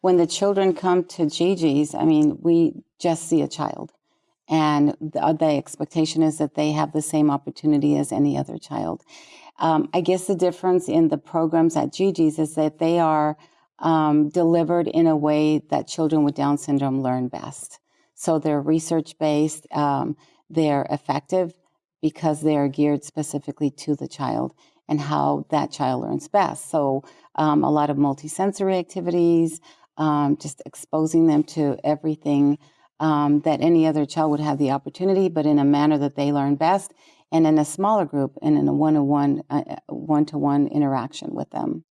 when the children come to Gigi's, I mean, we just see a child. And the, the expectation is that they have the same opportunity as any other child. Um, I guess the difference in the programs at Gigi's is that they are um, delivered in a way that children with Down syndrome learn best. So they're research based, um, they're effective because they are geared specifically to the child and how that child learns best. So um, a lot of multisensory activities, um, just exposing them to everything um, that any other child would have the opportunity, but in a manner that they learn best, and in a smaller group and in a one-to-one, uh, one-to-one interaction with them.